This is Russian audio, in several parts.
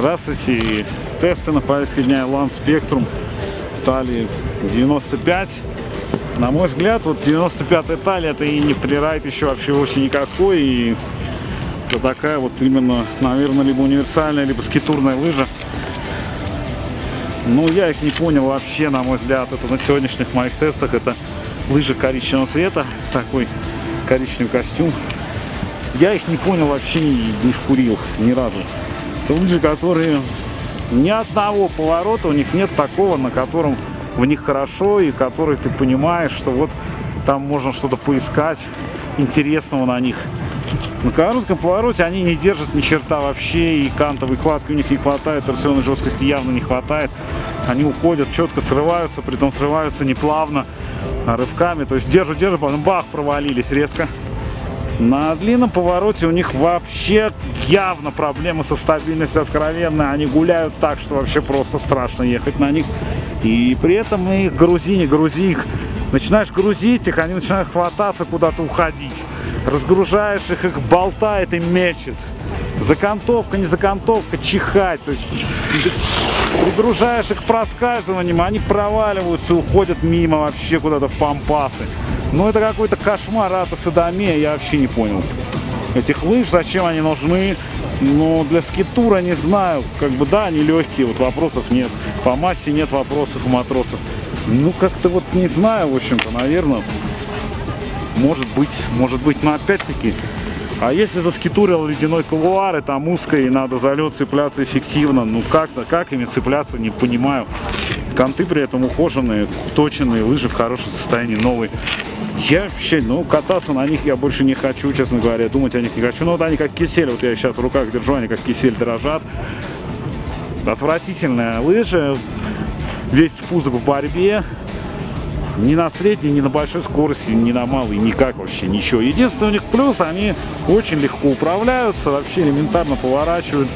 Здравствуйте. Тесты на повестке дня Land Spectrum в талии 95. На мой взгляд, вот 95-я талия это и не фрирайд еще вообще вовсе никакой. И это такая вот именно, наверное, либо универсальная, либо скитурная лыжа. Ну, я их не понял вообще, на мой взгляд. Это на сегодняшних моих тестах. Это лыжи коричневого цвета. Такой коричневый костюм. Я их не понял вообще, не вкурил ни разу. Лыжи, которые ни одного поворота у них нет такого, на котором в них хорошо и который ты понимаешь, что вот там можно что-то поискать интересного на них. На коротком повороте они не держат ни черта вообще, и кантовой хватки у них не хватает, торсионной жесткости явно не хватает. Они уходят, четко срываются, при том срываются не плавно, а рывками. То есть держат, держат, потом бах, провалились резко. На длинном повороте у них вообще явно проблема со стабильностью откровенная. Они гуляют так, что вообще просто страшно ехать на них. И при этом их грузи, не грузи их. Начинаешь грузить их, они начинают хвататься, куда-то уходить. Разгружаешь их, их болтает и мечет. Закантовка, не закантовка, чихать. То есть пригружаешь их проскальзыванием, они проваливаются, уходят мимо вообще куда-то в пампасы. Ну это какой-то кошмар ата садомия, я вообще не понял. Этих лыж, зачем они нужны? Но для скитура не знаю. Как бы да, они легкие, вот вопросов нет. По массе нет вопросов у матросов. Ну как-то вот не знаю, в общем-то, наверное. Может быть, может быть, но опять-таки а если заскитурил ледяной кулуар, и там узко, и надо за лед цепляться эффективно, ну как, как ими цепляться, не понимаю. Конты при этом ухоженные, точенные, лыжи в хорошем состоянии, новые. Я вообще, ну, кататься на них я больше не хочу, честно говоря, думать о них не хочу. Ну, вот они как кисель, вот я сейчас в руках держу, они как кисель дрожат. Отвратительная лыжа, весь пузо в борьбе. Ни на средней, ни на большой скорости, ни на малой, никак вообще ничего. Единственный у них плюс, они очень легко управляются, вообще элементарно поворачивают.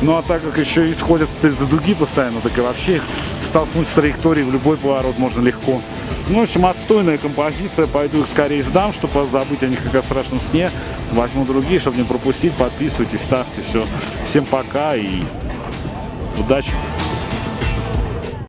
Ну а так как еще исходят с дуги постоянно, так и вообще столкнуть с траекторией в любой поворот можно легко. Ну, в общем, отстойная композиция. Пойду их скорее сдам, чтобы забыть о них как о страшном сне. Возьму другие, чтобы не пропустить. Подписывайтесь, ставьте. Все. Всем пока и удачи.